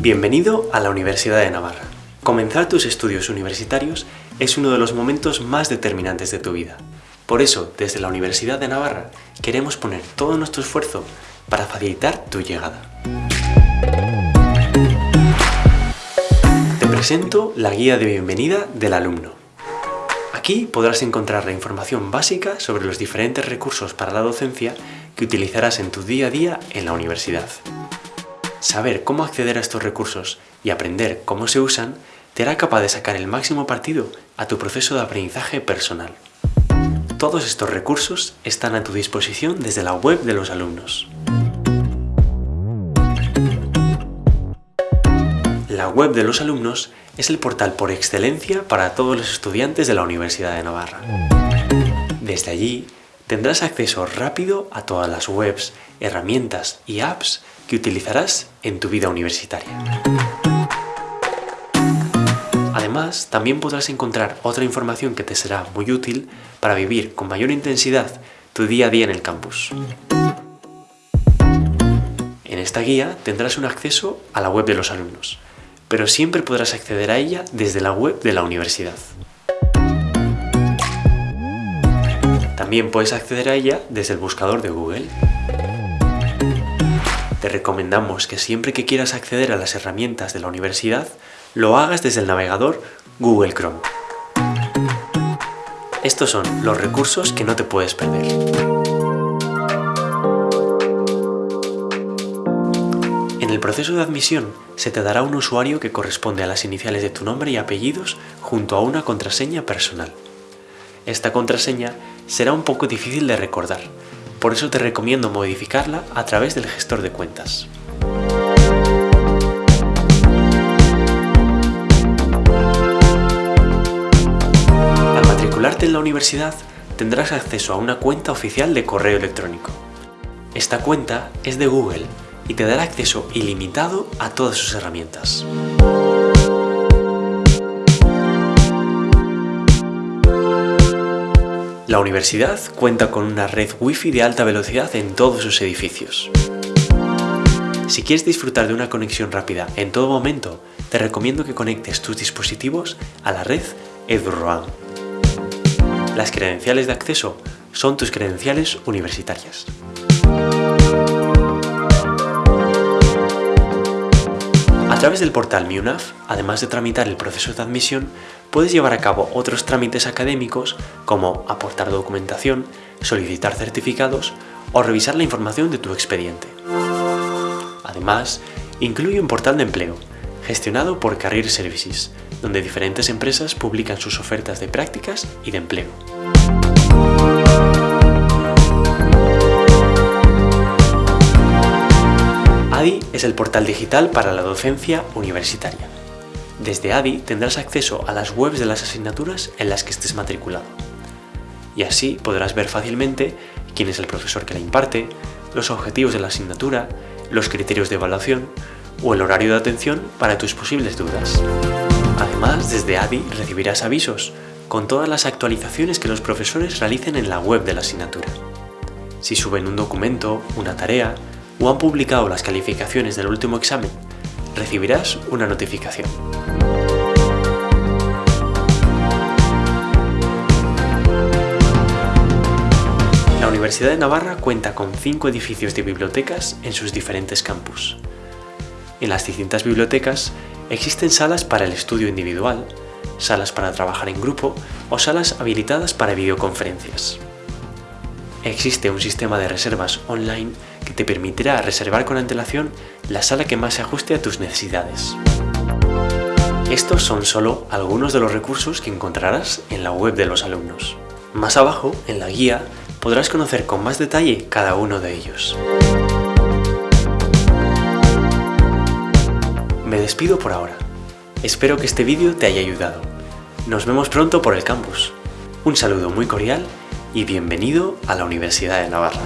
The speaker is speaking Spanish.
Bienvenido a la Universidad de Navarra. Comenzar tus estudios universitarios es uno de los momentos más determinantes de tu vida. Por eso, desde la Universidad de Navarra, queremos poner todo nuestro esfuerzo para facilitar tu llegada. Te presento la guía de bienvenida del alumno. Aquí podrás encontrar la información básica sobre los diferentes recursos para la docencia que utilizarás en tu día a día en la universidad. Saber cómo acceder a estos recursos y aprender cómo se usan te hará capaz de sacar el máximo partido a tu proceso de aprendizaje personal. Todos estos recursos están a tu disposición desde la web de los alumnos. La web de los alumnos es el portal por excelencia para todos los estudiantes de la Universidad de Navarra. Desde allí tendrás acceso rápido a todas las webs, herramientas y apps que utilizarás en tu vida universitaria. Además, también podrás encontrar otra información que te será muy útil para vivir con mayor intensidad tu día a día en el campus. En esta guía tendrás un acceso a la web de los alumnos, pero siempre podrás acceder a ella desde la web de la universidad. También puedes acceder a ella desde el buscador de Google. Te recomendamos que siempre que quieras acceder a las herramientas de la universidad, lo hagas desde el navegador Google Chrome. Estos son los recursos que no te puedes perder. En el proceso de admisión se te dará un usuario que corresponde a las iniciales de tu nombre y apellidos junto a una contraseña personal. Esta contraseña será un poco difícil de recordar, por eso te recomiendo modificarla a través del gestor de cuentas. en la universidad tendrás acceso a una cuenta oficial de correo electrónico. Esta cuenta es de Google y te dará acceso ilimitado a todas sus herramientas. La universidad cuenta con una red Wi-Fi de alta velocidad en todos sus edificios. Si quieres disfrutar de una conexión rápida en todo momento, te recomiendo que conectes tus dispositivos a la red EduRoam. Las credenciales de acceso son tus credenciales universitarias. Través del portal MIUNAF, además de tramitar el proceso de admisión, puedes llevar a cabo otros trámites académicos como aportar documentación, solicitar certificados o revisar la información de tu expediente. Además, incluye un portal de empleo, gestionado por Career Services, donde diferentes empresas publican sus ofertas de prácticas y de empleo. Es el portal digital para la docencia universitaria. Desde ADI tendrás acceso a las webs de las asignaturas en las que estés matriculado. Y así podrás ver fácilmente quién es el profesor que la imparte, los objetivos de la asignatura, los criterios de evaluación, o el horario de atención para tus posibles dudas. Además, desde ADI recibirás avisos con todas las actualizaciones que los profesores realicen en la web de la asignatura. Si suben un documento, una tarea o han publicado las calificaciones del último examen, recibirás una notificación. La Universidad de Navarra cuenta con cinco edificios de bibliotecas en sus diferentes campus. En las distintas bibliotecas existen salas para el estudio individual, salas para trabajar en grupo o salas habilitadas para videoconferencias. Existe un sistema de reservas online te permitirá reservar con antelación la sala que más se ajuste a tus necesidades. Estos son solo algunos de los recursos que encontrarás en la web de los alumnos. Más abajo, en la guía, podrás conocer con más detalle cada uno de ellos. Me despido por ahora. Espero que este vídeo te haya ayudado. Nos vemos pronto por el campus. Un saludo muy cordial y bienvenido a la Universidad de Navarra.